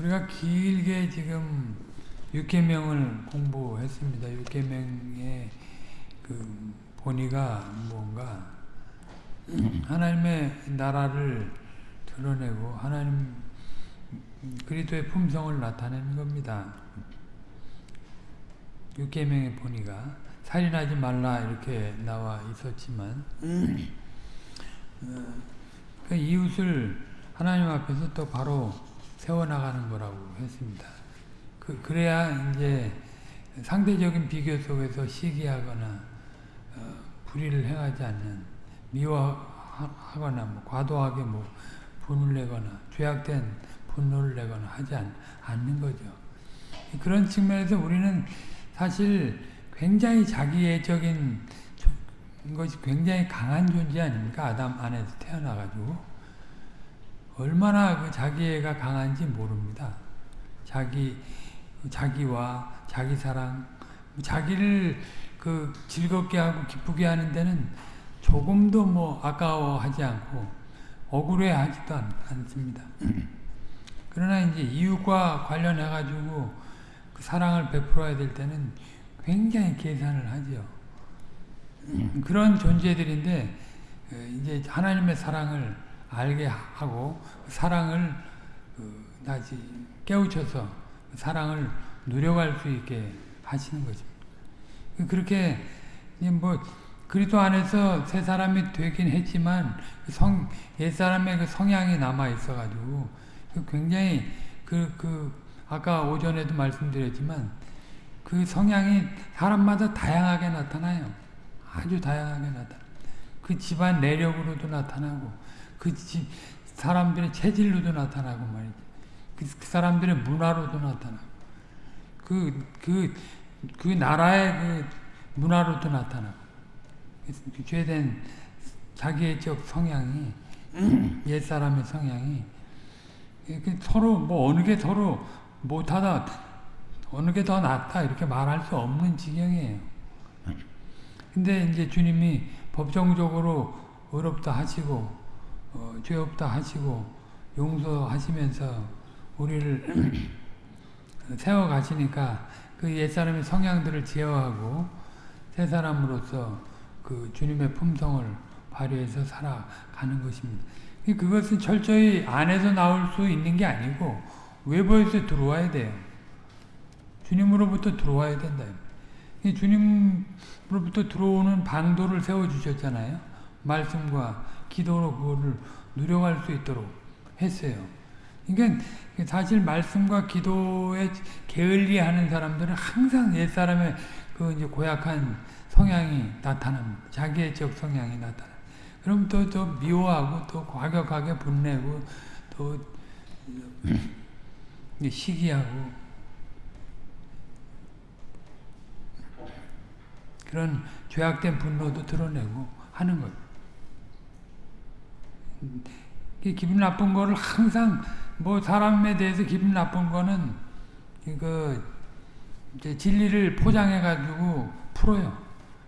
우리가 길게 지금 육계명을 공부했습니다. 육계명의 그 본의가 뭔가 하나님의 나라를 드러내고 하나님 그리스도의 품성을 나타내는 겁니다. 육계명의 본의가 살인하지 말라 이렇게 나와 있었지만 그 이웃을 하나님 앞에서 또 바로 세워나가는 거라고 했습니다. 그, 그래야 이제 상대적인 비교 속에서 시기하거나 어, 불의를 행하지 않는 미워하거나 뭐 과도하게 뭐 분을 내거나 죄악된 분노를 내거나 하지 않, 않는 거죠. 그런 측면에서 우리는 사실 굉장히 자기애적인 것이 굉장히 강한 존재 아닙니까? 아담 안에서 태어나가지고 얼마나 그 자기애가 강한지 모릅니다. 자기 자기와 자기 사랑, 자기를 그 즐겁게 하고 기쁘게 하는 데는 조금도 뭐 아까워하지 않고 억울해하지도 않습니다. 그러나 이제 이웃과 관련해 가지고 그 사랑을 베풀어야 될 때는 굉장히 계산을 하죠. 그런 존재들인데 이제 하나님의 사랑을 알게 하고 그 사랑을 그 다시 깨우쳐서 그 사랑을 누려갈 수 있게 하시는 거죠. 그렇게 뭐 그리스도 안에서 새 사람이 되긴 했지만 그 성, 옛 사람의 그 성향이 남아 있어 가지고 그 굉장히 그, 그 아까 오전에도 말씀드렸지만 그 성향이 사람마다 다양하게 나타나요. 아주 다양하게 나타나. 그 집안 내력으로도 나타나고 그집 사람들의 체질로도 나타나고 말이죠. 그, 그 사람들의 문화로도 나타나고 그, 그, 그 나라의 그 문화로도 나타나고 그 죄된 자기애적 성향이 옛사람의 성향이 서로 뭐 어느 게 서로 못하다 어느 게 더 낫다 이렇게 말할 수 없는 지경이에요. 근데 이제 주님이 법정적으로 어렵다 하시고 어, 죄 없다 하시고 용서하시면서 우리를 세워 가시니까 그 옛사람의 성향들을 제어하고 새 사람으로서 그 주님의 품성을 발휘해서 살아가는 것입니다. 그것은 철저히 안에서 나올 수 있는 게 아니고 외부에서 들어와야 돼요. 주님으로부터 들어와야 된다. 주님으로부터 들어오는 방도를 세워주셨잖아요. 말씀과 기도로 그거를 누려갈 수 있도록 했어요. 그러니까 사실 말씀과 기도에 게을리하는 사람들은 항상 옛 사람의 그 이제 고약한 성향이 나타납니다. 자기애적 성향이 나타나. 그럼 또, 또 미워하고 또 과격하게 분내고 또 시기하고 그런 죄악된 분노도 드러내고 하는 거예요. 기분 나쁜 거를 항상 뭐 사람에 대해서 기분 나쁜 거는 그 이제 진리를 포장해 가지고 풀어요.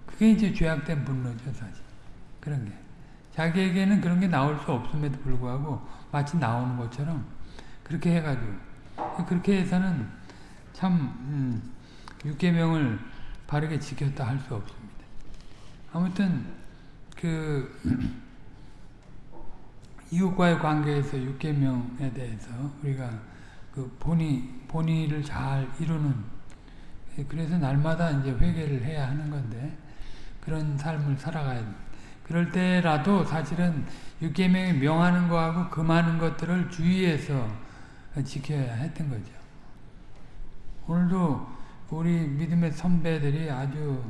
그게 이제 죄악된 분노죠, 사실. 그런 게. 자기에게는 그런 게 나올 수 없음에도 불구하고 마치 나오는 것처럼 그렇게 해가지고 그렇게 해서는 참 음, 육계명을 바르게 지켰다 할 수 없습니다. 아무튼 그 이웃과의 관계에서 육계명에 대해서 우리가 그 본의 본의를 잘 이루는 그래서 날마다 이제 회개를 해야 하는 건데 그런 삶을 살아가야 됩니다. 그럴 때라도 사실은 육계명이 명하는 거하고 금하는 것들을 주의해서 지켜야 했던 거죠. 오늘도 우리 믿음의 선배들이 아주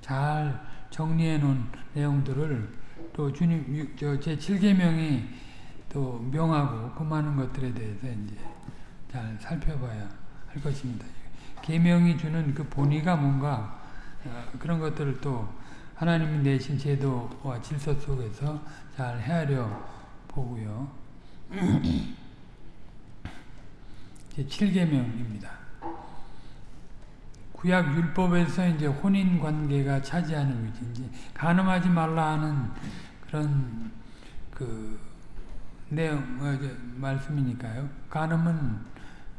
잘 정리해 놓은 내용들을 또 주님 제 7계명이 또 명하고 금하는 것들에 대해서 이제 잘 살펴봐야 할 것입니다. 계명이 주는 그 본의가 뭔가 어, 그런 것들을 또 하나님이 내신 제도와 질서 속에서 잘 헤아려 보고요. 제 7계명입니다. 구약 율법에서 이제 혼인 관계가 차지하는 위치인지 간음하지 말라 하는 그런 그 내용 어, 말씀이니까요. 간음은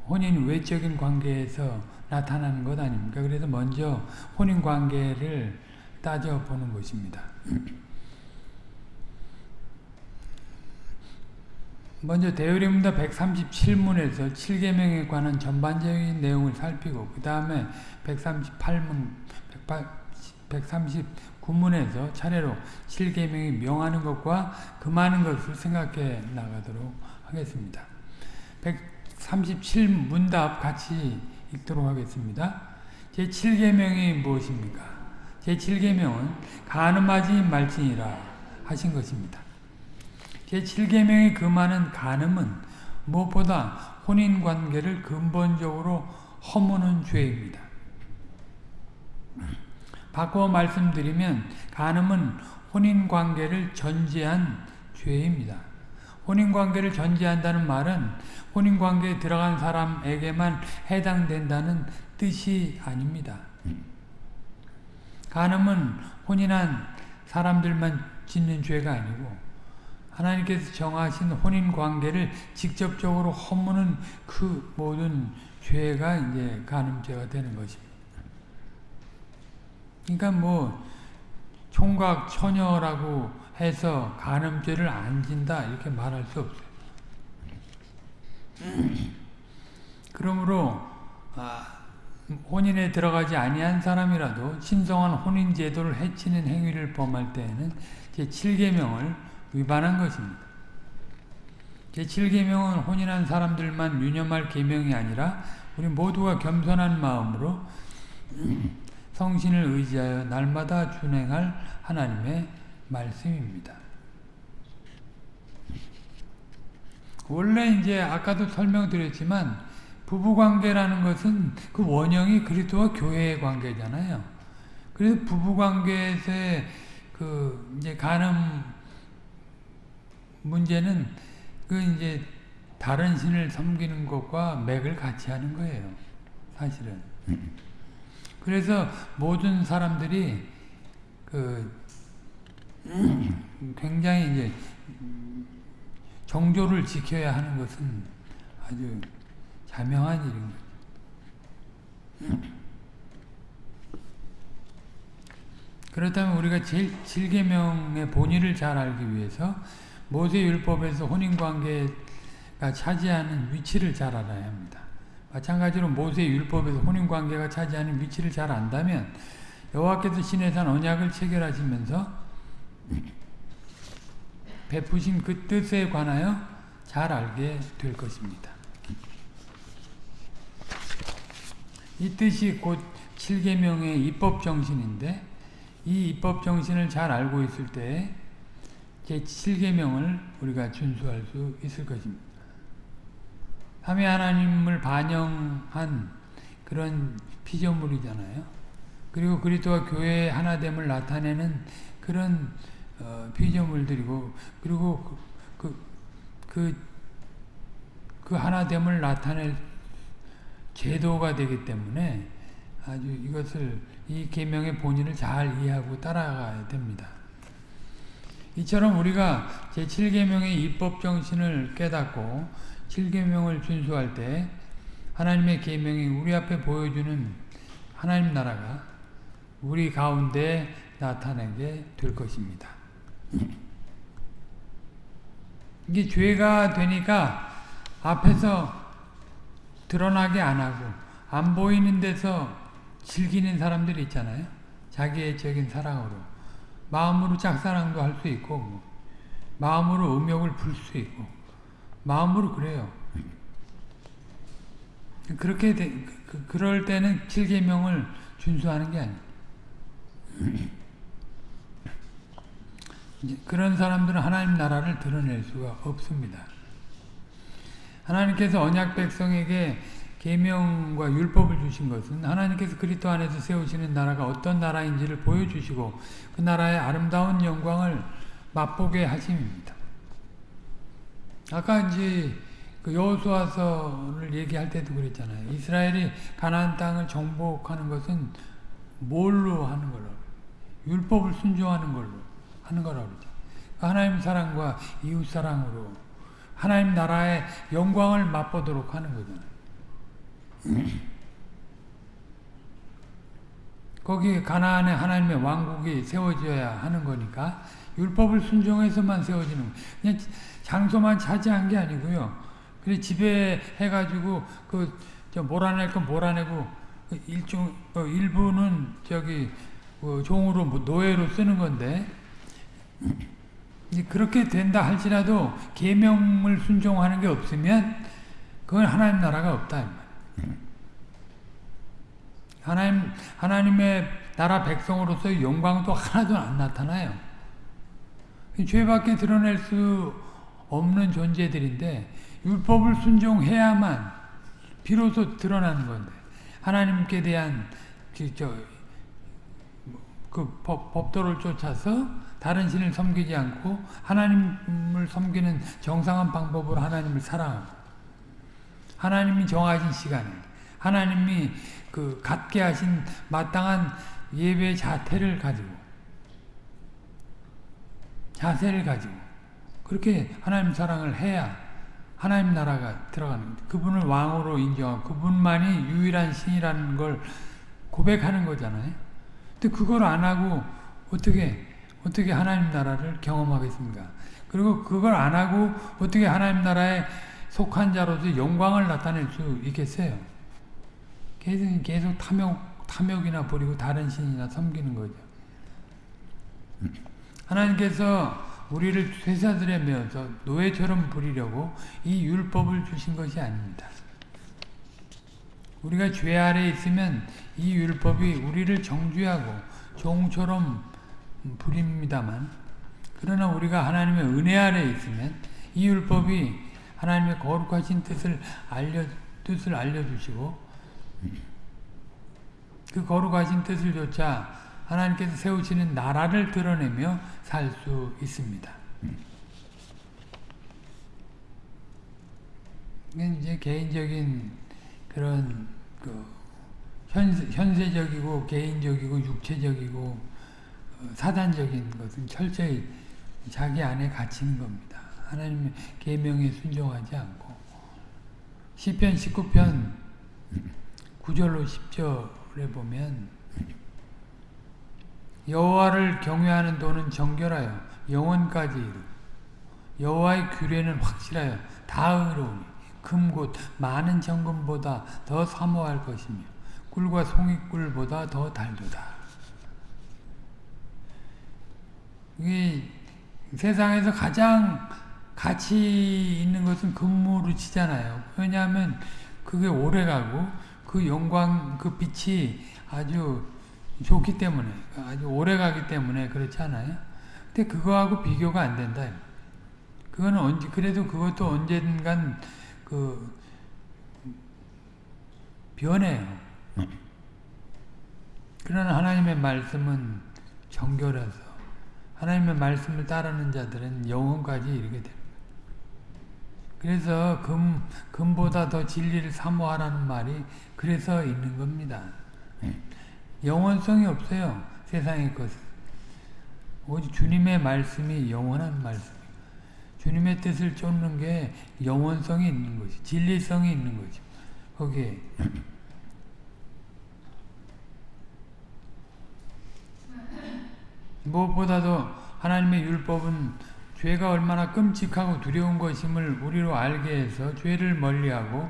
혼인 외적인 관계에서 나타나는 것 아닙니까? 그래서 먼저 혼인 관계를 따져보는 것입니다. 먼저 대의림문답 137문에서 7계명에 관한 전반적인 내용을 살피고 그 다음에 138문, 139문에서 차례로 7계명이 명하는 것과 금하는 것을 생각해 나가도록 하겠습니다. 137문답 같이 읽도록 하겠습니다. 제7계명이 무엇입니까? 제7계명은 가늠하지 말지니라 하신 것입니다. 제7계명의 금하는 간음은 무엇보다 혼인관계를 근본적으로 허무는 죄입니다. 바꿔 말씀드리면 간음은 혼인관계를 전제한 죄입니다. 혼인관계를 전제한다는 말은 혼인관계에 들어간 사람에게만 해당된다는 뜻이 아닙니다. 간음은 혼인한 사람들만 짓는 죄가 아니고 하나님께서 정하신 혼인관계를 직접적으로 허무는 그 모든 죄가 이제 간음죄가 되는 것입니다. 그러니까 뭐 총각 처녀라고 해서 간음죄를 안 진다 이렇게 말할 수 없어요. 그러므로 아, 혼인에 들어가지 아니한 사람이라도 신성한 혼인 제도를 해치는 행위를 범할 때에는 제 7계명을 위반한 것입니다. 제7계명은 혼인한 사람들만 유념할 계명이 아니라 우리 모두가 겸손한 마음으로 성신을 의지하여 날마다 준행할 하나님의 말씀입니다. 원래 이제 아까도 설명드렸지만 부부관계라는 것은 그 원형이 그리스도와 교회의 관계잖아요. 그래서 부부관계에서의 그 이제 간음 문제는 그 이제 다른 신을 섬기는 것과 맥을 같이 하는 거예요. 사실은. 그래서 모든 사람들이 그 굉장히 이제 정조를 지켜야 하는 것은 아주 자명한 일인 거죠. 그렇다면 우리가 제 7계명의 본의를 잘 알기 위해서 모세율법에서 혼인관계가 차지하는 위치를 잘 알아야 합니다. 마찬가지로 모세율법에서 혼인관계가 차지하는 위치를 잘 안다면 여호와께서 시내산 언약을 체결하시면서 베푸신 그 뜻에 관하여 잘 알게 될 것입니다. 이 뜻이 곧 7계명의 입법 정신인데 이 입법 정신을 잘 알고 있을 때 제7계명을 우리가 준수할 수 있을 것입니다. 삼위 하나님을 반영한 그런 피조물이잖아요. 그리고 그리스도와 교회의 하나됨을 나타내는 그런 어, 피조물들이고 그리고 그, 그, 그 하나됨을 나타낼 제도가 되기 때문에 아주 이것을 이 계명의 본의를 잘 이해하고 따라가야 됩니다. 이처럼 우리가 제7계명의 입법 정신을 깨닫고 7계명을 준수할 때 하나님의 계명이 우리 앞에 보여주는 하나님 나라가 우리 가운데 나타나게 될 것입니다. 이게 죄가 되니까 앞에서 드러나게 안 하고 안 보이는 데서 즐기는 사람들이 있잖아요. 자기의 적인 사랑으로. 마음으로 짝사랑도 할 수 있고 뭐. 마음으로 음욕을 불수 있고 마음으로 그래요. 그렇게 되, 그, 그럴 때는 7계명을 준수하는 게 아니에요. 그런 사람들은 하나님 나라를 드러낼 수가 없습니다. 하나님께서 언약 백성에게 계명과 율법을 주신 것은 하나님께서 그리스도 안에서 세우시는 나라가 어떤 나라인지를 보여주시고 그 나라의 아름다운 영광을 맛보게 하심입니다. 아까 이제 그 여호수아서를 얘기할 때도 그랬잖아요. 이스라엘이 가나안 땅을 정복하는 것은 뭘로 하는 걸로? 율법을 순종하는 걸로 하는 거라고 그러죠. 하나님 사랑과 이웃 사랑으로 하나님 나라의 영광을 맛보도록 하는 거잖아요. 거기 가나안에 하나님의 왕국이 세워져야 하는 거니까 율법을 순종해서만 세워지는 그냥 장소만 차지한 게 아니고요. 그래 집에 해가지고 그저 몰아낼 건 몰아내고 그 일종 어, 일부는 저기 그 종으로 뭐 노예로 쓰는 건데 그렇게 된다 할지라도 계명을 순종하는 게 없으면 그건 하나님 나라가 없다. 하나님 하나님의 나라 백성으로서의 영광도 하나도 안 나타나요. 죄밖에 드러낼 수 없는 존재들인데 율법을 순종해야만 비로소 드러나는 건데 하나님께 대한 그, 저, 그 법, 법도를 쫓아서 다른 신을 섬기지 않고 하나님을 섬기는 정상한 방법으로 하나님을 사랑하고 하나님이 정하신 시간에 하나님이 그 갖게 하신 마땅한 예배 자태를 가지고 자세를 가지고 그렇게 하나님 사랑을 해야 하나님 나라가 들어가는 그분을 왕으로 인정하고 그분만이 유일한 신이라는 걸 고백하는 거잖아요. 근데 그걸 안 하고 어떻게 어떻게 하나님 나라를 경험하겠습니까? 그리고 그걸 안 하고 어떻게 하나님 나라에 속한 자로서 영광을 나타낼 수 있겠어요? 계속 계속 탐욕 탐욕이나 부리고 다른 신이나 섬기는 거죠. 하나님께서 우리를 쇠사들에 메어서 노예처럼 부리려고 이 율법을 주신 것이 아닙니다. 우리가 죄 아래 있으면 이 율법이 우리를 정죄하고 종처럼 부립니다만 그러나 우리가 하나님의 은혜 아래 있으면 이 율법이 하나님의 거룩하신 뜻을 알려 뜻을 알려주시고 그 거룩하신 뜻을 조차 하나님께서 세우시는 나라를 드러내며 살 수 있습니다. 이제 개인적인 그런 그 현세, 현세적이고 개인적이고 육체적이고 어, 사단적인 것은 철저히 자기 안에 갇히는 겁니다. 하나님의 계명에 순종하지 않고 시편 19편 9절로 10절에 보면 여호와를 경외하는 도는 정결하여 영원까지 이르 여호와의 규례는 확실하여 다 의로우니 금곧 많은 정금보다 더 사모할 것이며 꿀과 송이꿀보다 더 달도다. 이게 세상에서 가장 가치 있는 것은 금으로 치잖아요. 왜냐하면 그게 오래가고 그 영광, 그 빛이 아주 좋기 때문에 아주 오래 가기 때문에 그렇지 않아요? 근데 그거하고 비교가 안 된다. 그거는 언제 그래도 그것도 언젠간 그 변해요. 그러나 하나님의 말씀은 정결해서 하나님의 말씀을 따르는 자들은 영혼까지 이르게 됩니다. 그래서 금, 금보다 더 진리를 사모하라는 말이 그래서 있는 겁니다. 영원성이 없어요. 세상의 것은. 오직 주님의 말씀이 영원한 말씀이에요. 주님의 뜻을 쫓는 게 영원성이 있는 거지. 진리성이 있는 거지. 거기에. 무엇보다도 하나님의 율법은 죄가 얼마나 끔찍하고 두려운 것임을 우리로 알게 해서 죄를 멀리하고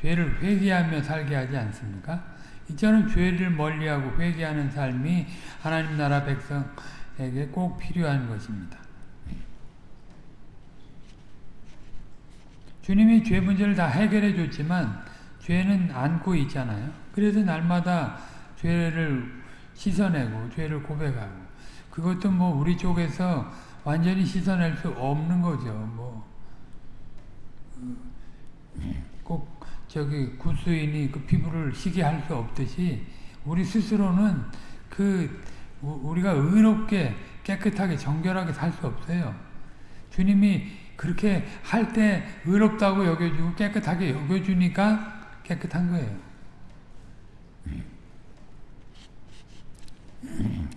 죄를 회개하며 살게 하지 않습니까? 이처럼 죄를 멀리하고 회개하는 삶이 하나님 나라 백성에게 꼭 필요한 것입니다. 주님이 죄 문제를 다 해결해 줬지만 죄는 안고 있잖아요. 그래서 날마다 죄를 씻어내고 죄를 고백하고 그것도 뭐 우리 쪽에서 완전히 씻어낼 수 없는 거죠. 뭐 꼭 저기 구수인이 그 피부를 희게 할 수 없듯이 우리 스스로는 그 우리가 의롭게 깨끗하게 정결하게 살 수 없어요. 주님이 그렇게 할 때 의롭다고 여겨주고 깨끗하게 여겨주니까 깨끗한 거예요.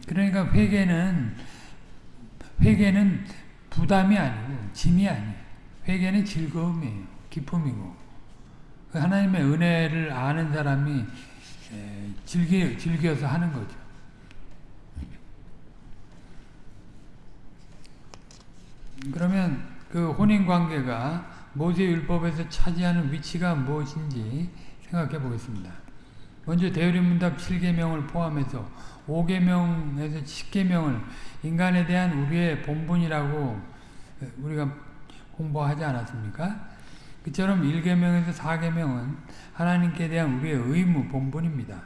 그러니까 회개는 회개는 부담이 아니고 짐이 아니에요. 회개는 즐거움이에요. 기쁨이고 그 하나님의 은혜를 아는 사람이 즐기, 즐겨서 하는 거죠. 그러면 그 혼인 관계가 모세 율법에서 차지하는 위치가 무엇인지 생각해 보겠습니다. 먼저 대우리문답 7계명을 포함해서 5계명에서 10계명을 인간에 대한 우리의 본분이라고 우리가 공부하지 않았습니까? 그처럼 1계명에서 4계명은 하나님께 대한 우리의 의무, 본분입니다.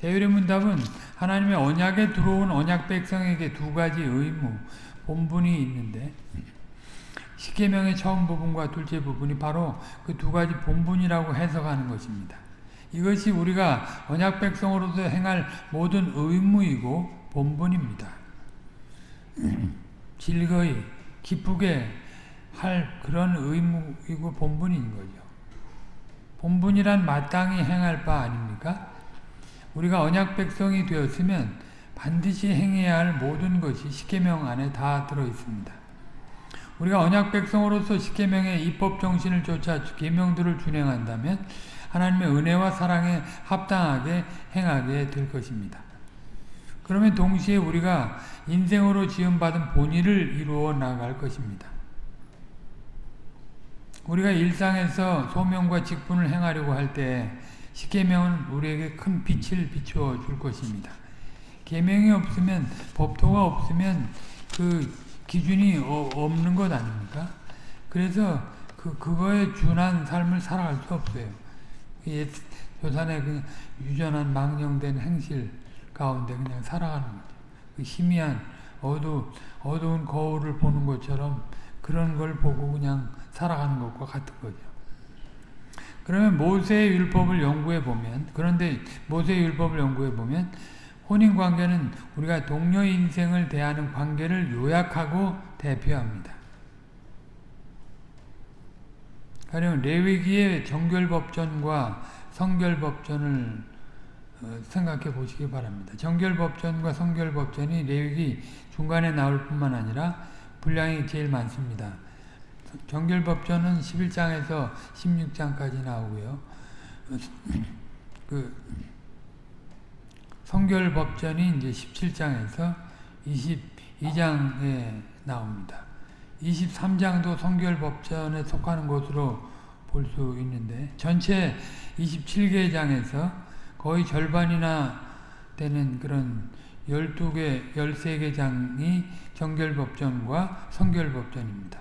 대유리문답은 하나님의 언약에 들어온 언약 백성에게 두 가지 의무, 본분이 있는데 10계명의 처음 부분과 둘째 부분이 바로 그 두 가지 본분이라고 해석하는 것입니다. 이것이 우리가 언약 백성으로서 행할 모든 의무이고 본분입니다. 즐거이 기쁘게 할 그런 의무이고 본분인 거죠. 본분이란 마땅히 행할 바 아닙니까? 우리가 언약 백성이 되었으면 반드시 행해야 할 모든 것이 십계명 안에 다 들어 있습니다. 우리가 언약 백성으로서 십계명의 입법 정신을 쫓아 계명들을 준행한다면 하나님의 은혜와 사랑에 합당하게 행하게 될 것입니다. 그러면 동시에 우리가 인생으로 지음받은 본의를 이루어 나갈 것입니다. 우리가 일상에서 소명과 직분을 행하려고 할 때 십계명은 우리에게 큰 빛을 비추어 줄 것입니다. 계명이 없으면 법도가 없으면 그 기준이 어, 없는 것 아닙니까? 그래서 그 그거에 준한 삶을 살아갈 수 없어요. 옛 조산의 그 유전한 망령된 행실 가운데 그냥 살아가는 거죠. 그 희미한 어두 어두운 거울을 보는 것처럼 그런 걸 보고 그냥 살아가는 것과 같은 거죠. 그러면 모세의 율법을 연구해 보면 그런데 모세의 율법을 연구해 보면 혼인 관계는 우리가 동료 인생을 대하는 관계를 요약하고 대표합니다. 가령 레위기의 정결법전과 성결법전을 어, 생각해 보시기 바랍니다. 정결법전과 성결법전이 레위기 중간에 나올 뿐만 아니라 분량이 제일 많습니다. 정결법전은 11장에서 16장까지 나오고요. 그 성결법전이 이제 17장에서 22장에 나옵니다. 23장도 성결법전에 속하는 것으로 볼 수 있는데 전체 27개 장에서 거의 절반이나 되는 그런 12개, 13개 장이 정결법전과 성결법전입니다.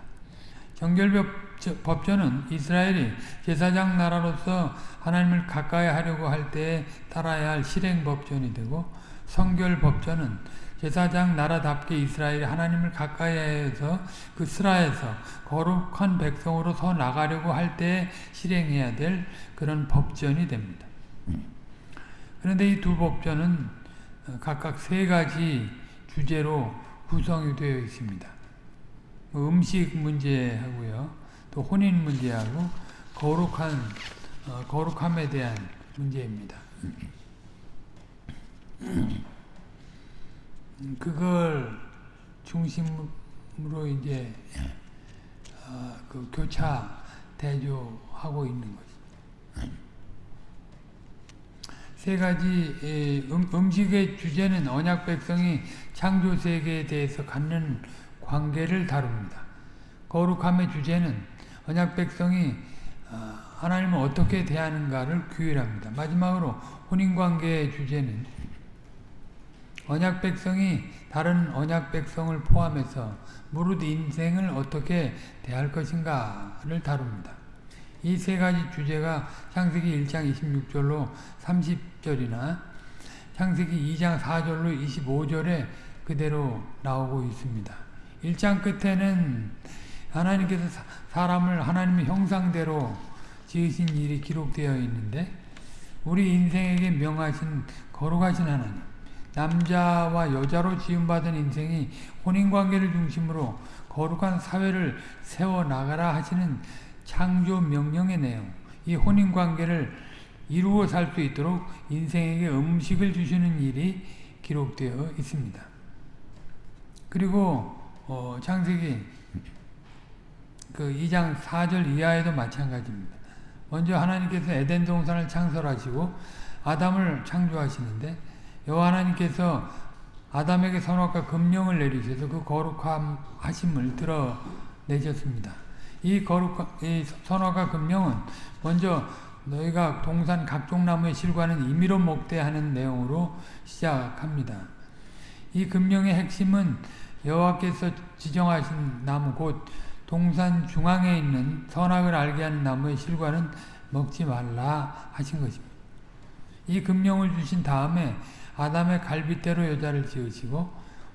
정결법전은 이스라엘이 제사장 나라로서 하나님을 가까이 하려고 할 때에 따라야 할 실행법전이 되고 성결법전은 제사장 나라답게 이스라엘이 하나님을 가까이 해서 그 스라에서 거룩한 백성으로 서 나가려고 할 때에 실행해야 될 그런 법전이 됩니다. 그런데 이 두 법전은 각각 세 가지 주제로 구성이 되어 있습니다. 뭐 음식 문제하고요. 또 혼인 문제하고 거룩한 어, 거룩함에 대한 문제입니다. 그걸 중심으로 이제 어, 그 교차 대조하고 있는 거죠. 세 가지 음, 음식의 주제는 언약 백성이 창조 세계에 대해서 갖는 관계를 다룹니다. 거룩함의 주제는 언약 백성이 어, 하나님을 어떻게 대하는가를 규율합니다. 마지막으로 혼인관계의 주제는 언약 백성이 다른 언약 백성을 포함해서 무릇 인생을 어떻게 대할 것인가를 다룹니다. 이 세 가지 주제가 창세기 1장 26절로 30절이나 창세기 2장 4절로 25절에 그대로 나오고 있습니다. 1장 끝에는 하나님께서 사람을 하나님의 형상대로 지으신 일이 기록되어 있는데 우리 인생에게 명하신 거룩하신 하나님 남자와 여자로 지음받은 인생이 혼인관계를 중심으로 거룩한 사회를 세워나가라 하시는 창조 명령의 내용 이 혼인관계를 이루어 살 수 있도록 인생에게 음식을 주시는 일이 기록되어 있습니다. 그리고 어, 창세기 그 2장 4절 이하에도 마찬가지입니다. 먼저 하나님께서 에덴 동산을 창설하시고 아담을 창조하시는데 여호와 하나님께서 아담에게 선악과 금령을 내리셔서 그 거룩함 하심을 드러내셨습니다. 이 거룩 이 선악과 금령은 먼저 너희가 동산 각종 나무의 실과는 임의로 먹되 하는 내용으로 시작합니다. 이 금령의 핵심은 여호와께서 지정하신 나무 곧 동산 중앙에 있는 선악을 알게 하는 나무의 실과는 먹지 말라 하신 것입니다. 이 금령을 주신 다음에 아담의 갈빗대로 여자를 지으시고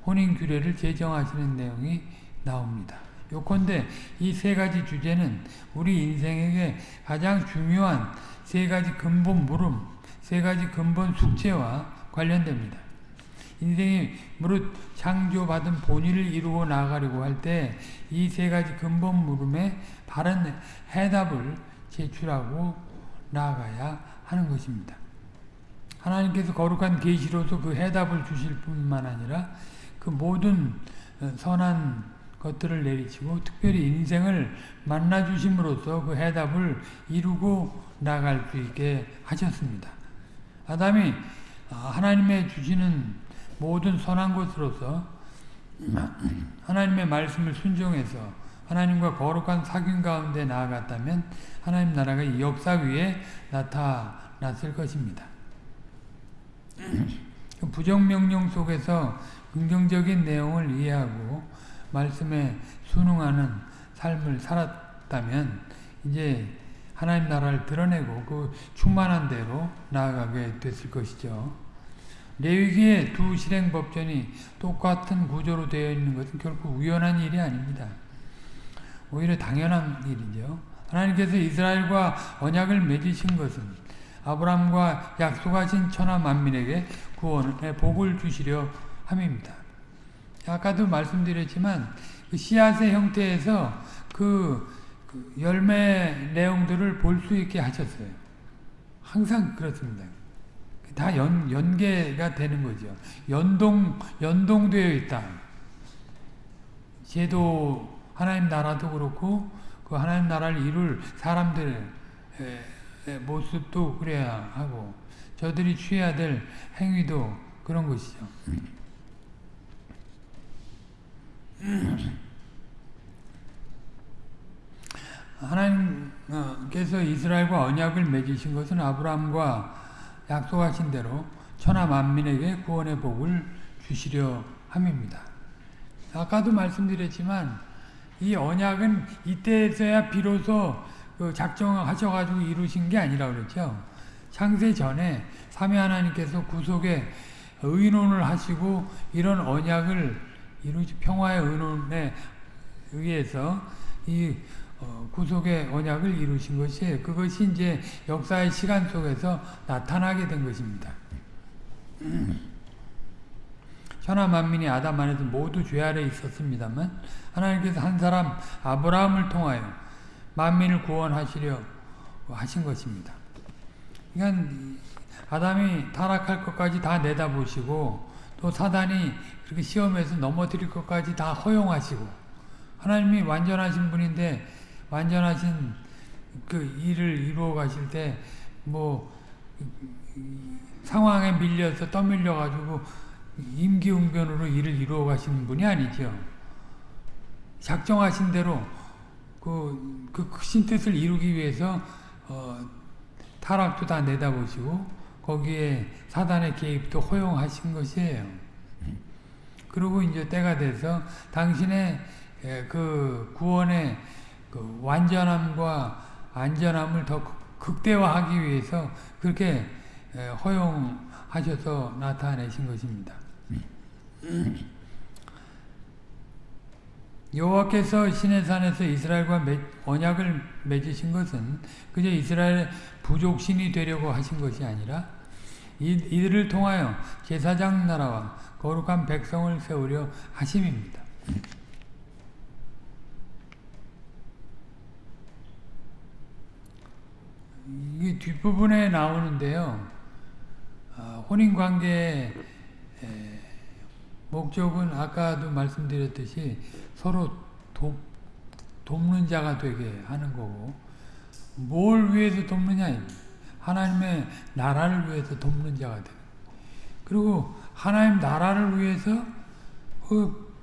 혼인 규례를 제정하시는 내용이 나옵니다. 요컨대 이 세 가지 주제는 우리 인생에게 가장 중요한 세 가지 근본 물음, 세 가지 근본 숙제와 관련됩니다. 인생이 무릇 창조받은 본의를 이루어 나가려고 할 때 이 세 가지 근본 물음에 바른 해답을 제출하고 나아가야 하는 것입니다. 하나님께서 거룩한 계시로서 그 해답을 주실 뿐만 아니라 그 모든 선한 것들을 내리치고 특별히 인생을 만나 주심으로써 그 해답을 이루고 나갈 수 있게 하셨습니다. 아담이 하나님의 주시는 모든 선한 것으로서 하나님의 말씀을 순종해서 하나님과 거룩한 사귐 가운데 나아갔다면 하나님 나라가 이 역사 위에 나타났을 것입니다. 부정명령 속에서 긍정적인 내용을 이해하고 말씀에 순응하는 삶을 살았다면 이제 하나님 나라를 드러내고 그 충만한 대로 나아가게 됐을 것이죠. 레위기의 두 실행 법전이 똑같은 구조로 되어 있는 것은 결코 우연한 일이 아닙니다. 오히려 당연한 일이죠. 하나님께서 이스라엘과 언약을 맺으신 것은 아브라함과 약속하신 천하 만민에게 구원의 복을 주시려 함입니다. 아까도 말씀드렸지만 그 씨앗의 형태에서 그, 그 열매 내용들을 볼 수 있게 하셨어요. 항상 그렇습니다. 다 연, 연계가 되는 거죠. 연동, 연동되어 있다. 제도, 하나님 나라도 그렇고, 그 하나님 나라를 이룰 사람들의 모습도 그래야 하고, 저들이 취해야 될 행위도 그런 것이죠. 하나님께서 이스라엘과 언약을 맺으신 것은 아브라함과 약속하신 대로 천하 만민에게 구원의 복을 주시려 함입니다. 아까도 말씀드렸지만 이 언약은 이때에서야 비로소 그 작정하셔가지고 이루신 게 아니라 그랬죠. 창세 전에 삼위 하나님께서 구속에 의논을 하시고 이런 언약을 이루시 평화의 의논에 의해서 이 어, 구속의 언약을 이루신 것이 그것이 이제 역사의 시간 속에서 나타나게 된 것입니다. 천하 만민이 아담 안에서 모두 죄 아래 있었습니다만 하나님께서 한 사람 아브라함을 통하여 만민을 구원하시려 하신 것입니다. 그러니까 아담이 타락할 것까지 다 내다보시고 또 사단이 그렇게 시험에서 넘어뜨릴 것까지 다 허용하시고 하나님이 완전하신 분인데 완전하신 그 일을 이루어 가실 때 뭐 상황에 밀려서 떠밀려 가지고 임기응변으로 일을 이루어 가시는 분이 아니죠. 작정하신 대로 그, 그 크신 뜻을 이루기 위해서 어, 타락도 다 내다보시고 거기에 사단의 개입도 허용하신 것이에요. 그리고 이제 때가 돼서 당신의 그 구원의 그 완전함과 안전함을 더 극대화하기 위해서 그렇게 허용하셔서 나타내신 것입니다. 여호와께서 시내산에서 이스라엘과 언약을 맺으신 것은 그저 이스라엘 부족신이 되려고 하신 것이 아니라 이들을 통하여 제사장 나라와 거룩한 백성을 세우려 하심입니다. 이게 뒷부분에 나오는데요. 어, 혼인관계의 목적은 아까도 말씀드렸듯이 서로 돕, 돕는 자가 되게 하는 거고 뭘 위해서 돕느냐? 하나님의 나라를 위해서 돕는 자가 되 그리고 하나님 나라를 위해서 그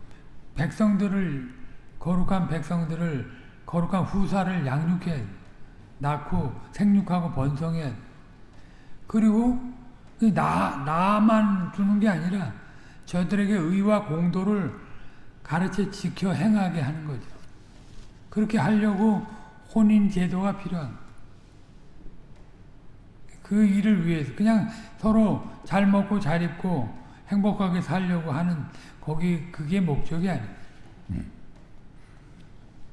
백성들을 거룩한 백성들을 거룩한 후사를 양육해 낳고 생육하고 번성해 그리고 나 나만 주는 게 아니라 저들에게 의와 공도를 가르쳐 지켜 행하게 하는 거죠. 그렇게 하려고 혼인 제도가 필요한 그 일을 위해서 그냥 서로 잘 먹고 잘 입고 행복하게 살려고 하는 거기 그게 목적이 아니에요.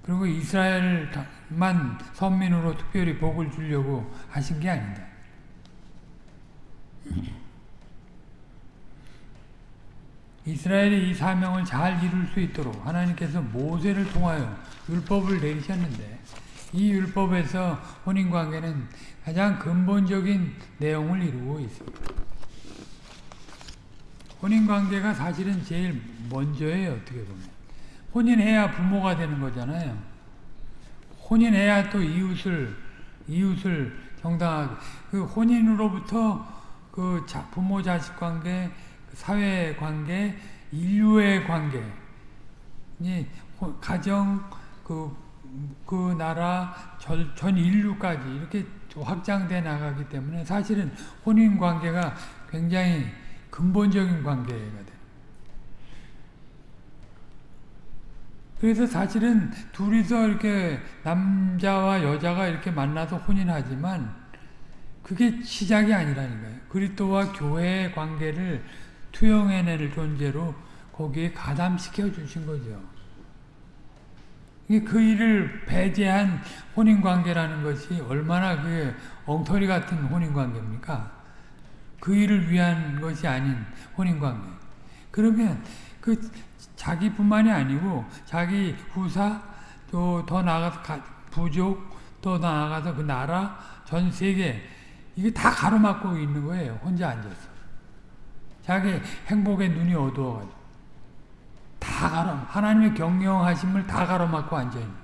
그리고 이스라엘만 선민으로 특별히 복을 주려고 하신 게 아니다. 이스라엘이 이 사명을 잘 이룰 수 있도록 하나님께서 모세를 통하여 율법을 내리셨는데 이 율법에서 혼인관계는 가장 근본적인 내용을 이루고 있습니다. 혼인관계가 사실은 제일 먼저예요. 어떻게 보면. 혼인해야 부모가 되는 거잖아요. 혼인해야 또 이웃을 이웃을 정당하게 그 혼인으로부터 그 부모 자식 관계 사회 관계, 인류의 관계, 가정, 그, 그 나라, 전, 전 인류까지 이렇게 확장돼 나가기 때문에 사실은 혼인 관계가 굉장히 근본적인 관계가 돼. 그래서 사실은 둘이서 이렇게 남자와 여자가 이렇게 만나서 혼인하지만 그게 시작이 아니라니까요. 그리스도와 교회의 관계를 투영해낼 존재로 거기에 가담시켜 주신 거죠. 그 일을 배제한 혼인관계라는 것이 얼마나 그 엉터리 같은 혼인관계입니까? 그 일을 위한 것이 아닌 혼인관계. 그러면 그 자기뿐만이 아니고 자기 후사 또 더 나아가서 부족 또 나아가서 그 나라 전 세계 이게 다 가로막고 있는 거예요. 혼자 앉아서. 자기 행복의 눈이 어두워가지고 다 가로 하나님의 경영하심을 다 가로막고 앉아 있는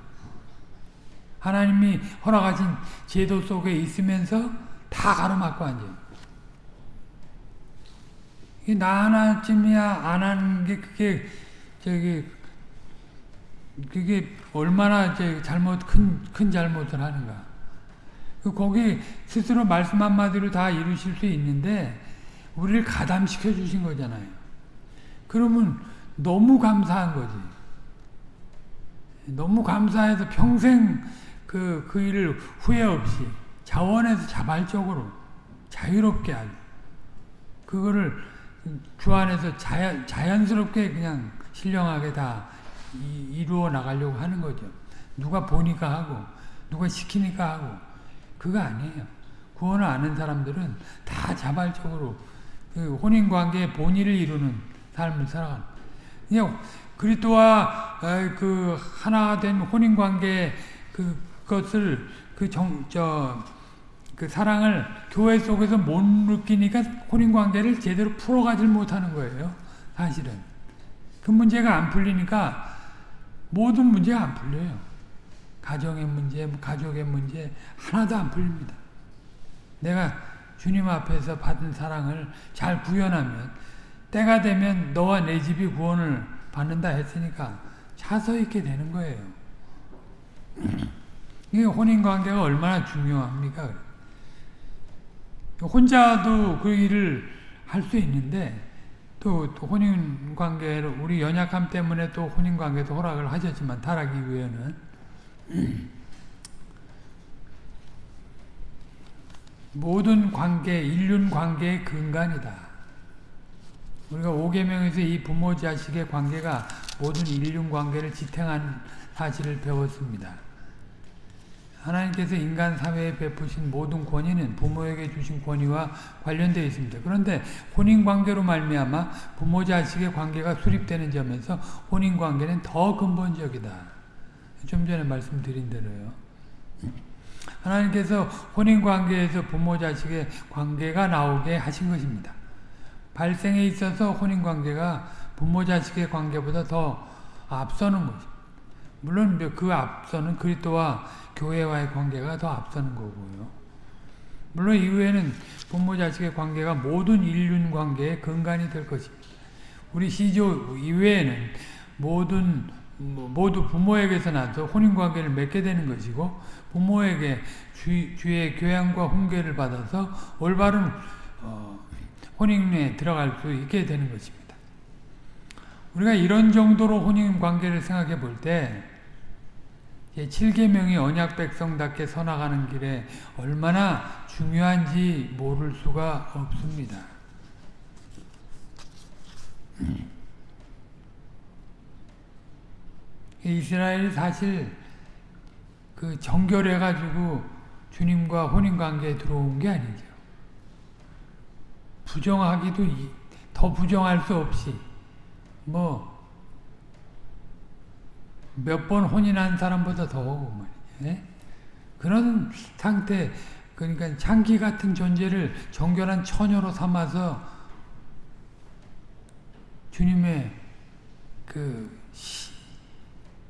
하나님이 허락하신 제도 속에 있으면서 다 가로막고 앉아 있는 나 하나쯤이야 안 하는 게 그게 저기 그게 얼마나 잘못 큰 큰 잘못을 하는가. 그 거기 스스로 말씀 한마디로 다 이루실 수 있는데 우리를 가담시켜 주신 거잖아요. 그러면 너무 감사한 거지. 너무 감사해서 평생 그, 그 일을 후회 없이 자원해서 자발적으로 자유롭게 하고 그거를 주 안에서 자연, 자연스럽게 그냥 신령하게 다 이, 루어 나가려고 하는 거죠. 누가 보니까 하고 누가 시키니까 하고 그거 아니에요. 구원을 아는 사람들은 다 자발적으로 그 혼인관계의 본의를 이루는 삶을 살아가는 그리스도와 그 하나 된 혼인 관계 그것을 그정저그 사랑을 교회 속에서 못 느끼니까 혼인 관계를 제대로 풀어가질 못하는 거예요. 사실은 그 문제가 안 풀리니까 모든 문제가 안 풀려요. 가정의 문제, 가족의 문제 하나도 안 풀립니다. 내가 주님 앞에서 받은 사랑을 잘 구현하면 때가 되면 너와 내 집이 구원을 받는다 했으니까 차서 있게 되는 거예요. 이 혼인관계가 얼마나 중요합니까? 혼자도 그 일을 할 수 있는데 또, 또 혼인관계를 우리 연약함 때문에 또 혼인관계도 허락을 하셨지만 타락이 위에는 모든 관계, 인륜 관계의 근간이다. 우리가 5계명에서 이 부모 자식의 관계가 모든 인륜 관계를 지탱한 사실을 배웠습니다. 하나님께서 인간 사회에 베푸신 모든 권위는 부모에게 주신 권위와 관련되어 있습니다. 그런데 혼인 관계로 말미암아 부모 자식의 관계가 수립되는 점에서 혼인 관계는 더 근본적이다. 좀 전에 말씀드린 대로요. 하나님께서 혼인관계에서 부모 자식의 관계가 나오게 하신 것입니다. 발생에 있어서 혼인관계가 부모 자식의 관계보다 더 앞서는 것입니다. 물론 그 앞서는 그리스도와 교회와의 관계가 더 앞서는 거고요. 물론 이후에는 부모 자식의 관계가 모든 인륜 관계의 근간이 될 것입니다. 우리 시조 이외에는 모든 뭐, 모두 부모에게서 나서 혼인 관계를 맺게 되는 것이고 부모에게 주, 주의 교양과 훈계를 받아서 올바른 어, 혼인에 들어갈 수 있게 되는 것입니다. 우리가 이런 정도로 혼인 관계를 생각해 볼 때 7계명이 언약 백성답게 서나가는 길에 얼마나 중요한지 모를 수가 없습니다. 이스라엘이 사실 그 정결해가지고 주님과 혼인관계에 들어온 게 아니죠. 부정하기도 더 부정할 수 없이 뭐 몇 번 혼인한 사람보다 더 오고 말이죠. 네? 그런 상태 그러니까 장기 같은 존재를 정결한 처녀로 삼아서 주님의 그 시,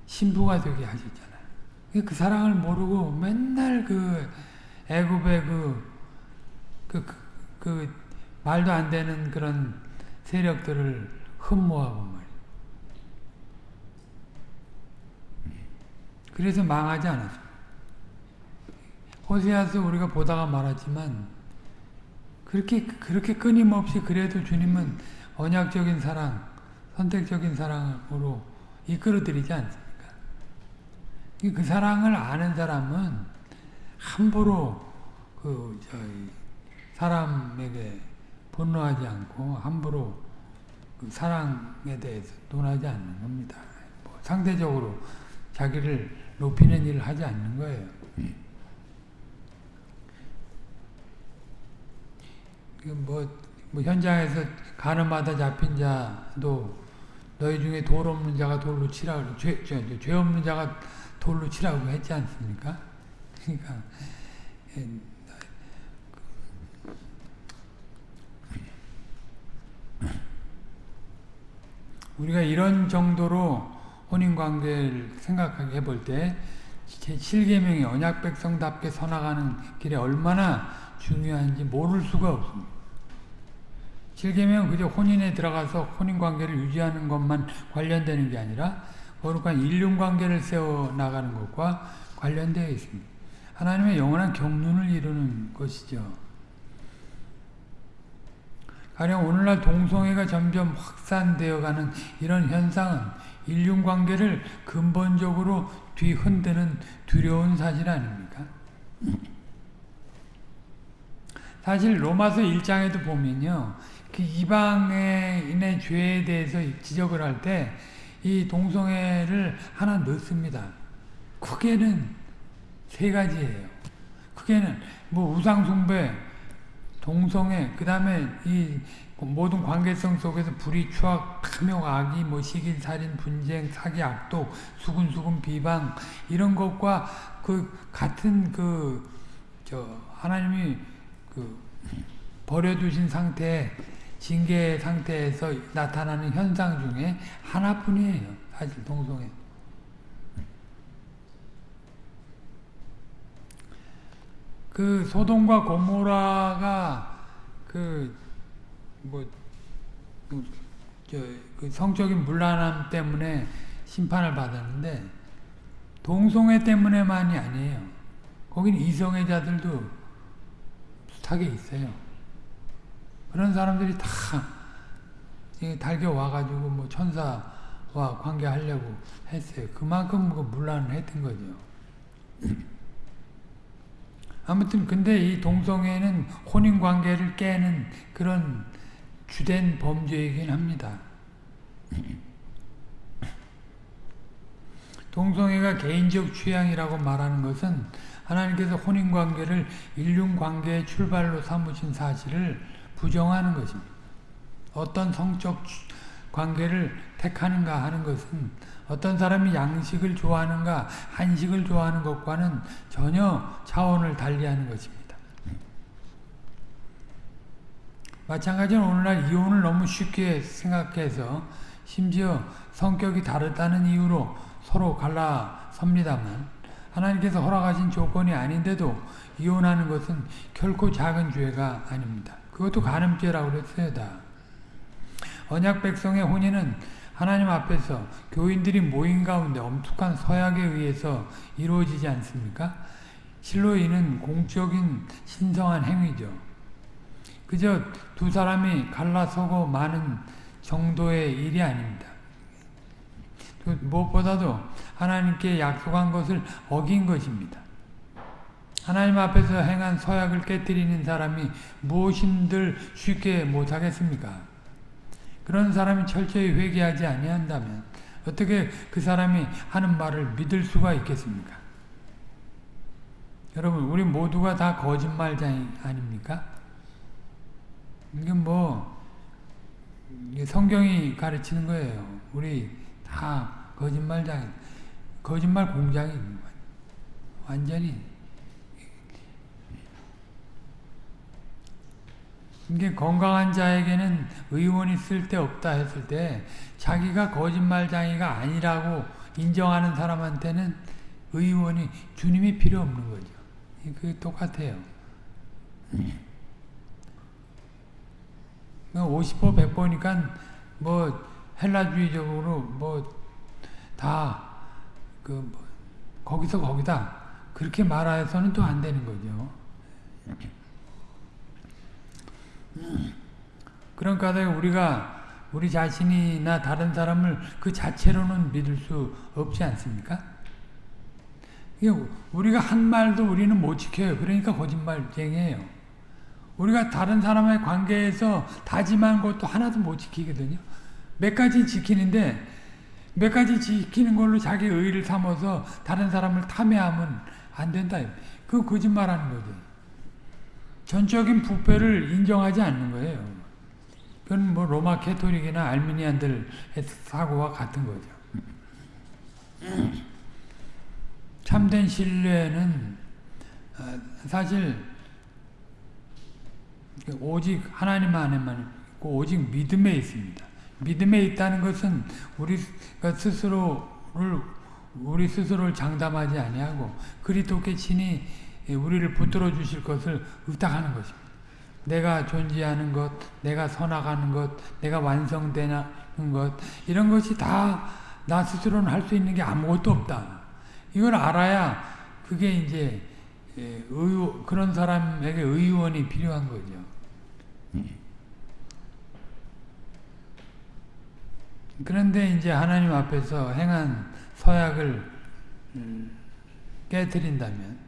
신부가 되게 하셨잖아요. 그 사랑을 모르고 맨날 그 애굽의 그, 그, 그, 그 말도 안 되는 그런 세력들을 흠모하고 말이에요. 그래서 망하지 않았어요. 호세아서 우리가 보다가 말하지만 그렇게 그렇게 끊임없이 그래도 주님은 언약적인 사랑, 선택적인 사랑으로 이끌어드리지 않습니까? 그 사랑을 아는 사람은 함부로 그 사람에게 분노하지 않고 함부로 그 사랑에 대해서 논하지 않는 겁니다. 뭐 상대적으로 자기를 높이는 일을 하지 않는 거예요. 뭐, 뭐 현장에서 가늠하다 잡힌 자도 너희 중에 돌 없는 자가 돌로 치라고 죄, 죄, 죄 없는 자가 돌로 치라고 했지 않습니까? 그러니까 우리가 이런 정도로 혼인관계를 생각해 볼때 제7계명이 언약 백성답게 서나가는 길에 얼마나 중요한지 모를 수가 없습니다. 7계명은 그저 혼인에 들어가서 혼인관계를 유지하는 것만 관련되는 게 아니라 거룩한 인륜관계를 세워나가는 것과 관련되어 있습니다. 하나님의 영원한 경륜을 이루는 것이죠. 가령 오늘날 동성애가 점점 확산되어가는 이런 현상은 인륜관계를 근본적으로 뒤흔드는 두려운 사실 아닙니까? 사실 로마서 1장에도 보면요. 그 이방인의 죄에 대해서 지적을 할 때 이 동성애를 하나 넣습니다. 크게는 세 가지예요. 크게는 뭐 우상숭배, 동성애, 그 다음에 이 모든 관계성 속에서 불의, 추악, 탐욕, 악의, 뭐 시기, 살인, 분쟁, 사기, 악독, 수군수군, 비방 이런 것과 그 같은 그 저 하나님이 그 버려두신 상태 징계 상태에서 나타나는 현상 중에 하나뿐이에요. 사실 동성애. 그 소돔과 고모라가 그뭐 그, 그 성적인 문란함 때문에 심판을 받았는데 동성애 때문에만이 아니에요. 거긴 이성애자들도 숱하게 있어요. 그런 사람들이 다 달겨 와가지고 뭐 천사와 관계하려고 했어요. 그만큼 그 문란을 했던 거죠. 아무튼 근데 이 동성애는 혼인 관계를 깨는 그런 주된 범죄이긴 합니다. 동성애가 개인적 취향이라고 말하는 것은 하나님께서 혼인 관계를 인륜 관계의 출발로 삼으신 사실을 부정하는 것입니다. 어떤 성적 관계를 택하는가 하는 것은 어떤 사람이 양식을 좋아하는가 한식을 좋아하는 것과는 전혀 차원을 달리하는 것입니다. 마찬가지로 오늘날 이혼을 너무 쉽게 생각해서 심지어 성격이 다르다는 이유로 서로 갈라섭니다만 하나님께서 허락하신 조건이 아닌데도 이혼하는 것은 결코 작은 죄가 아닙니다. 그것도 간음죄라고 그랬어요. 다. 언약 백성의 혼인은 하나님 앞에서 교인들이 모인 가운데 엄숙한 서약에 의해서 이루어지지 않습니까? 실로 이는 공적인 신성한 행위죠. 그저 두 사람이 갈라서고 마는 정도의 일이 아닙니다. 무엇보다도 하나님께 약속한 것을 어긴 것입니다. 하나님 앞에서 행한 서약을 깨뜨리는 사람이 무엇인들 쉽게 못하겠습니까? 그런 사람이 철저히 회개하지 아니한다면 어떻게 그 사람이 하는 말을 믿을 수가 있겠습니까? 여러분 우리 모두가 다 거짓말쟁이 아닙니까? 이게 뭐 성경이 가르치는 거예요. 우리 다 거짓말장, 거짓말 공장이 완전히 이게 건강한 자에게는 의원이 쓸데없다 했을 때 자기가 거짓말장이가 아니라고 인정하는 사람한테는 의원이 주님이 필요 없는 거죠. 그게 똑같아요. 50보 100보니까 뭐 헬라주의적으로 뭐 다그 뭐 거기서 거기다 그렇게 말해서는 또 안 되는 거죠. 그러니까 우리가 우리 자신이나 다른 사람을 그 자체로는 믿을 수 없지 않습니까? 우리가 한 말도 우리는 못 지켜요. 그러니까 거짓말쟁이에요. 우리가 다른 사람의 관계에서 다짐한 것도 하나도 못 지키거든요. 몇 가지 지키는데 몇 가지 지키는 걸로 자기 의를 삼아서 다른 사람을 탐해하면 안 된다. 그 거짓말하는 거죠. 전적인 부패를 인정하지 않는 거예요. 그건 뭐 로마 캐토릭이나 알미니안들 사고와 같은 거죠. 참된 신뢰는 어, 사실 오직 하나님 안에만 있고 오직 믿음에 있습니다. 믿음에 있다는 것은 우리가 스스로를 우리 스스로를 장담하지 아니하고 그리스도께 친히 우리를 붙들어 주실 것을 의탁하는 것입니다. 내가 존재하는 것, 내가 서나가는 것, 내가 완성되는 것 이런 것이 다 나 스스로는 할 수 있는 게 아무것도 없다. 이걸 알아야 그게 이제 의 그런 사람에게 의원이 필요한 거죠. 그런데 이제 하나님 앞에서 행한 서약을 음, 깨뜨린다면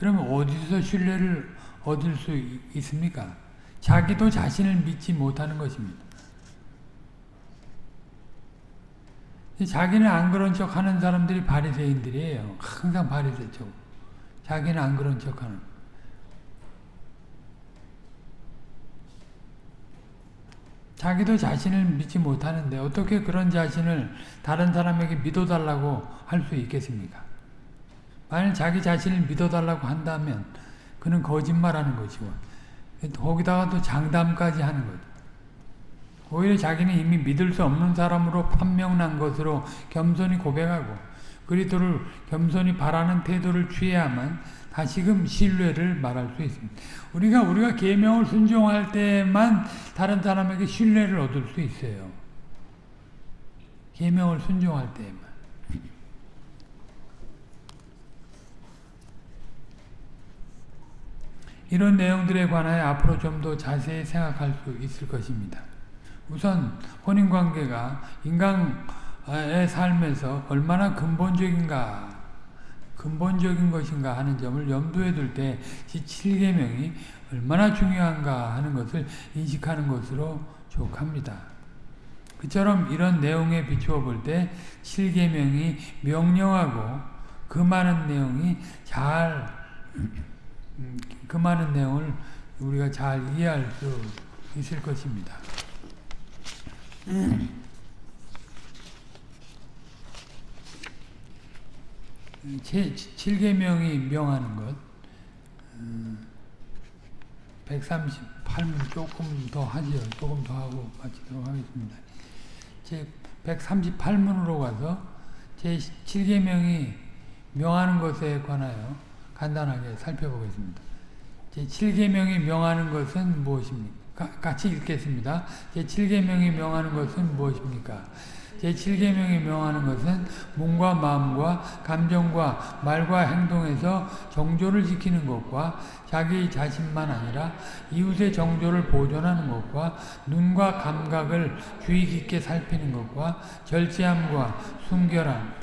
그러면 어디서 신뢰를 얻을 수 있습니까? 자기도 자신을 믿지 못하는 것입니다. 자기는 안 그런 척 하는 사람들이 바리새인들이에요. 항상 바리새 쪽. 자기는 안 그런 척 하는. 자기도 자신을 믿지 못하는데 어떻게 그런 자신을 다른 사람에게 믿어달라고 할 수 있겠습니까? 만약 자기 자신을 믿어달라고 한다면 그는 거짓말하는 것이고 거기다가 또 장담까지 하는 거죠. 오히려 자기는 이미 믿을 수 없는 사람으로 판명난 것으로 겸손히 고백하고 그리스도를 겸손히 바라는 태도를 취해야만 다시금 신뢰를 말할 수 있습니다. 우리가 우리가 계명을 순종할 때만 다른 사람에게 신뢰를 얻을 수 있어요. 계명을 순종할 때만. 이런 내용들에 관하여 앞으로 좀 더 자세히 생각할 수 있을 것입니다. 우선 혼인관계가 인간의 삶에서 얼마나 근본적인가 근본적인 것인가 하는 점을 염두에 둘 때 7계명이 얼마나 중요한가 하는 것을 인식하는 것으로 족합니다. 그처럼 이런 내용에 비추어 볼 때 7계명이 명령하고 그 많은 내용이 잘, 그 많은 내용을 우리가 잘 이해할 수 있을 것입니다. 제 7계명이 명하는 것 138문 조금 더 하지요. 조금 더 하고 마치도록 하겠습니다. 제 138문으로 가서 제 7계명이 명하는 것에 관하여 간단하게 살펴보겠습니다. 제 7계명이 명하는 것은 무엇입니까? 같이 읽겠습니다. 제 7계명이 명하는 것은 무엇입니까? 제7계명이 명하는 것은 몸과 마음과 감정과 말과 행동에서 정조를 지키는 것과 자기 자신만 아니라 이웃의 정조를 보존하는 것과 눈과 감각을 주의 깊게 살피는 것과 절제함과 순결함,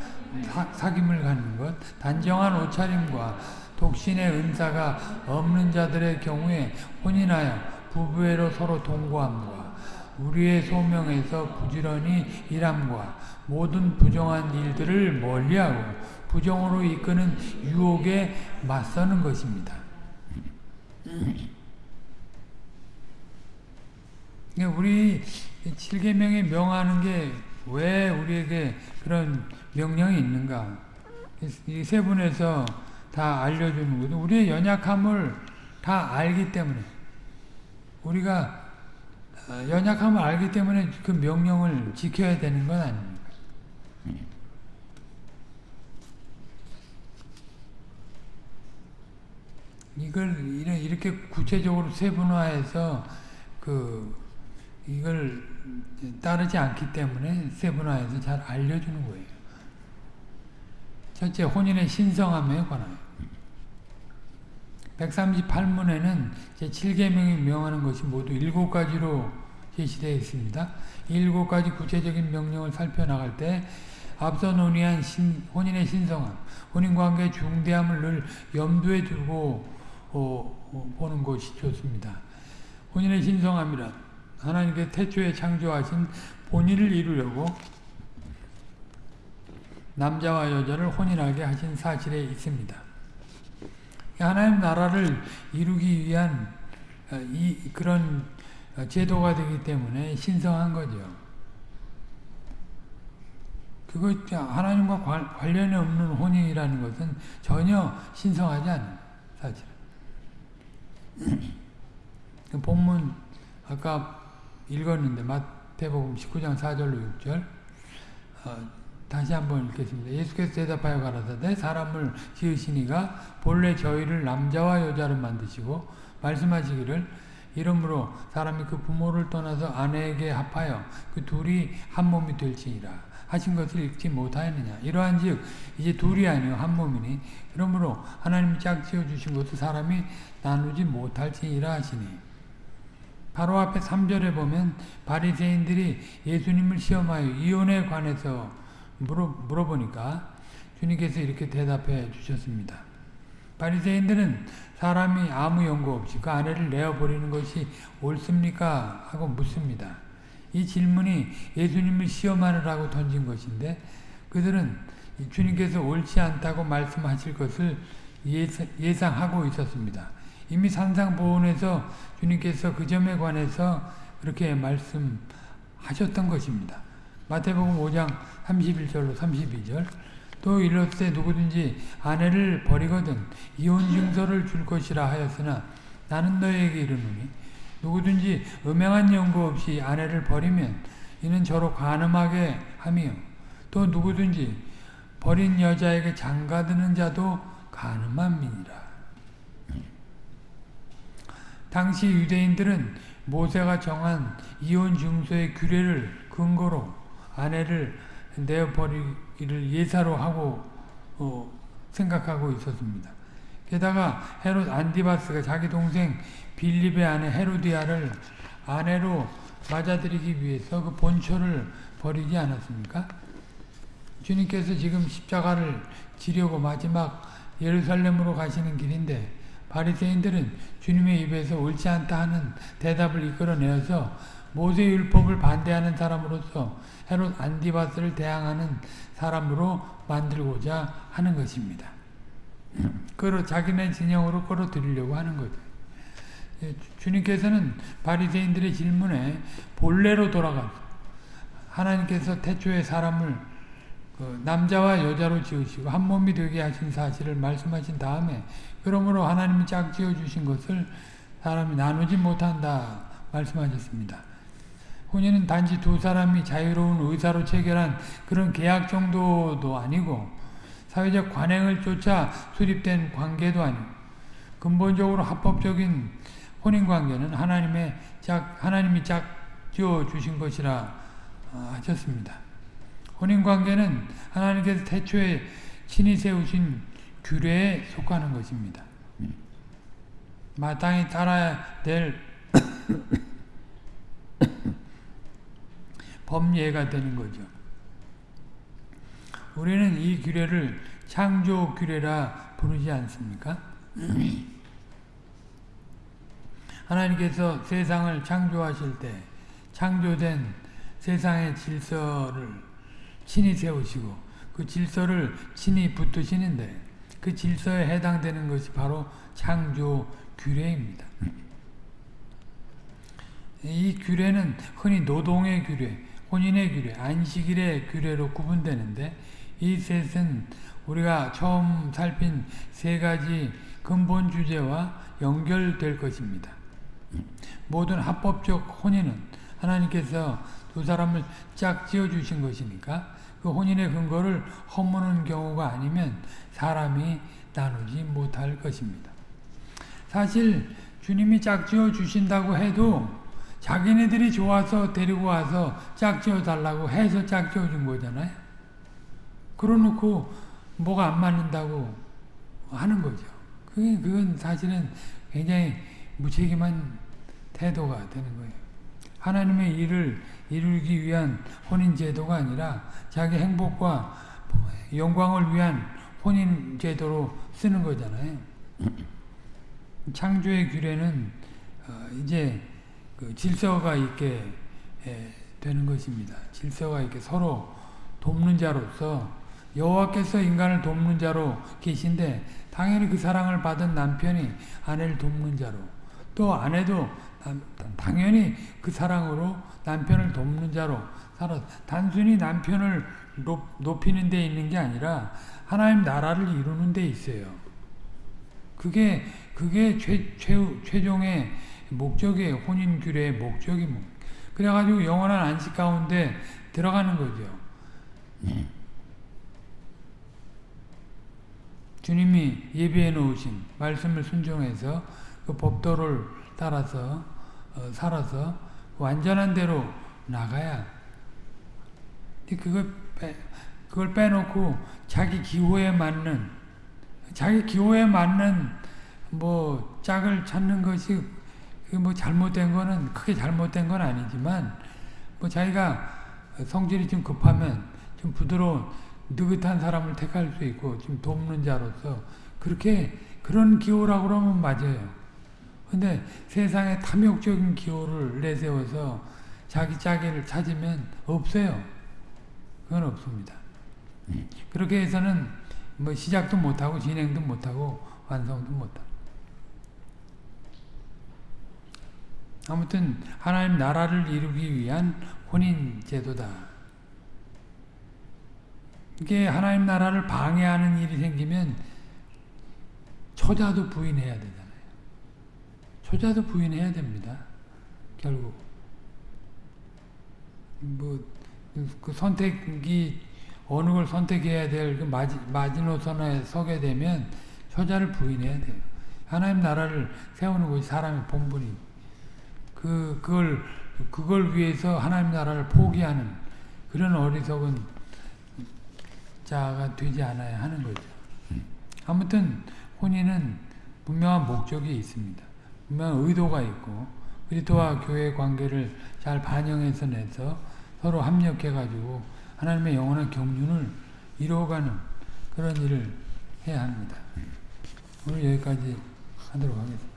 사, 김을 갖는 것, 단정한 옷차림과 독신의 은사가 없는 자들의 경우에 혼인하여 부부애로 서로 동거함과 우리의 소명에서 부지런히 일함과 모든 부정한 일들을 멀리하고 부정으로 이끄는 유혹에 맞서는 것입니다. 우리 7계명에 명하는 게 왜 우리에게 그런 명령이 있는가? 이 세 분에서 다 알려주는 거죠. 우리의 연약함을 다 알기 때문에 우리가 어, 연약함을 알기 때문에 그 명령을 지켜야 되는 건 아닙니까? 이걸 이렇게 구체적으로 세분화해서 그 이걸 따르지 않기 때문에 세분화해서 잘 알려주는 거예요. 첫째, 혼인의 신성함에 관하여. 138문에는 제7계명이 명하는 것이 모두 7가지로 제시되어 있습니다. 7가지 구체적인 명령을 살펴나갈 때 앞서 논의한 신, 혼인의 신성함, 혼인관계의 중대함을 늘 염두에 두고 어, 어, 보는 것이 좋습니다. 혼인의 신성함이란 하나님께 태초에 창조하신 본의를 이루려고 남자와 여자를 혼인하게 하신 사실에 있습니다. 하나님 나라를 이루기 위한 어, 이 그런 제도가 되기 때문에 신성한 거죠. 그거 하나님과 관련이 없는 혼인이라는 것은 전혀 신성하지 않아요. 사실. 그 본문 아까 읽었는데 마태복음 19장 4절로 6절 어, 다시 한번 읽겠습니다. 예수께서 대답하여 가라사대 사람을 지으시니가 본래 저희를 남자와 여자로 만드시고 말씀하시기를 이러므로 사람이 그 부모를 떠나서 아내에게 합하여 그 둘이 한 몸이 될지니라. 하신 것을 읽지 못하였느냐? 이러한즉 이제 둘이 아니요 한 몸이니 그러므로 하나님이 짝지어 주신 것을 사람이 나누지 못할지니라 하시니. 바로 앞에 3절에 보면 바리새인들이 예수님을 시험하여 이혼에 관해서 물어, 물어보니까 주님께서 이렇게 대답해 주셨습니다. 바리새인들은 사람이 아무 연고 없이 그 아내를 내어버리는 것이 옳습니까? 하고 묻습니다. 이 질문이 예수님을 시험하느라고 던진 것인데 그들은 주님께서 옳지 않다고 말씀하실 것을 예상하고 있었습니다. 이미 산상보훈에서 주님께서 그 점에 관해서 그렇게 말씀하셨던 것입니다. 마태복음 5장 31절로 32절 또 이렇게 누구든지 아내를 버리거든 이혼 증서를 줄 것이라 하였으나 나는 너에게 이르노니 누구든지 음행한 연고 없이 아내를 버리면 이는 저로 간음하게 하며 또 누구든지 버린 여자에게 장가드는 자도 민이라. 당시 유대인들은 모세가 정한 이혼 증서의 규례를 근거로 아내를 내어버리기를 예사로 하고 어, 생각하고 있었습니다. 게다가 헤롯 안디바스가 자기 동생 빌립의 아내 헤로디아를 아내로 맞아들이기 위해서 그 본초를 버리지 않았습니까? 주님께서 지금 십자가를 지려고 마지막 예루살렘으로 가시는 길인데 바리새인들은 주님의 입에서 옳지 않다 하는 대답을 이끌어내어서 모세 율법을 반대하는 사람으로서 헤롯 안디바스를 대항하는 사람으로 만들고자 하는 것입니다. 끌어 자기네 진영으로 끌어들이려고 하는 거죠. 예, 주님께서는 바리새인들의 질문에 본래로 돌아가 하나님께서 태초에 사람을 그 남자와 여자로 지으시고 한 몸이 되게 하신 사실을 말씀하신 다음에 그러므로 하나님이 짝지어 주신 것을 사람이 나누지 못한다 말씀하셨습니다. 혼인은 단지 두 사람이 자유로운 의사로 체결한 그런 계약 정도도 아니고 사회적 관행을 쫓아 수립된 관계도 아니고 근본적으로 합법적인 혼인 관계는 하나님의 짝 하나님이 짝 지어 주신 것이라 아, 하셨습니다. 혼인 관계는 하나님께서 태초에 친히 세우신 규례에 속하는 것입니다. 마땅히 따라야 될 법예가 되는 거죠. 우리는 이 규례를 창조 규례라 부르지 않습니까? 하나님께서 세상을 창조하실 때 창조된 세상의 질서를 친히 세우시고 그 질서를 친히 붙드시는데 그 질서에 해당되는 것이 바로 창조 규례입니다. 이 규례는 흔히 노동의 규례, 혼인의 규례, 안식일의 규례로 구분되는데 이 셋은 우리가 처음 살핀 세 가지 근본 주제와 연결될 것입니다. 모든 합법적 혼인은 하나님께서 두 사람을 짝 지어 주신 것이니까 그 혼인의 근거를 허무는 경우가 아니면 사람이 나누지 못할 것입니다. 사실 주님이 짝지어 주신다고 해도 자기네들이 좋아서 데리고 와서 짝지어 달라고 해서 짝지어 준 거잖아요. 그러놓고 뭐가 안 맞는다고 하는 거죠. 그게 그건 사실은 굉장히 무책임한 태도가 되는 거예요. 하나님의 일을 이루기 위한 혼인 제도가 아니라 자기 행복과 영광을 위한 혼인 제도로 쓰는 거잖아요. 창조의 규례는 어, 이제 그 질서가 있게 되는 것입니다. 질서가 있게 서로 돕는 자로서 여호와께서 인간을 돕는 자로 계신데 당연히 그 사랑을 받은 남편이 아내를 돕는 자로 또 아내도 당연히 그 사랑으로 남편을 돕는 자로 살아 단순히 남편을 높, 이는 데 있는 게 아니라 하나님 나라를 이루는 데 있어요. 그게 그게 최, 최, 최종의 목적이에요. 혼인 규례의 목적이 뭐. 그래가지고 영원한 안식 가운데 들어가는 거죠. 주님이 예비해 놓으신 말씀을 순종해서 그 법도를 따라서 어, 살아서 완전한 대로 나가야 그걸 빼, 그걸 빼놓고 자기 기호에 맞는 자기 기호에 맞는 뭐 짝을 찾는 것이 뭐 잘못된 거는 크게 잘못된 건 아니지만 뭐 자기가 성질이 좀 급하면 좀 부드러운 느긋한 사람을 택할 수 있고 좀 돕는 자로서 그렇게 그런 기호라고 그러면 맞아요. 근데 세상에 탐욕적인 기호를 내세워서 자기 자기를 찾으면 없어요. 그건 없습니다. 그렇게 해서는 뭐 시작도 못하고 진행도 못하고 완성도 못하고 아무튼 하나님 나라를 이루기 위한 혼인 제도다. 이게 하나님 나라를 방해하는 일이 생기면 처자도 부인해야 되잖아요. 처자도 부인해야 됩니다. 결국 뭐 그 선택이 어느 걸 선택해야 될그 마지노선에 서게 되면 처자를 부인해야 돼요. 하나님 나라를 세우는 것이 사람의 본분이 그, 그걸, 그걸 위해서 하나님 나라를 포기하는 그런 어리석은 자가 되지 않아야 하는 거죠. 아무튼 혼인은 분명한 목적이 있습니다. 분명한 의도가 있고 그리스도와 교회 관계를 잘 반영해서 내서 서로 합력해가지고 하나님의 영원한 경륜을 이루어가는 그런 일을 해야 합니다. 오늘 여기까지 하도록 하겠습니다.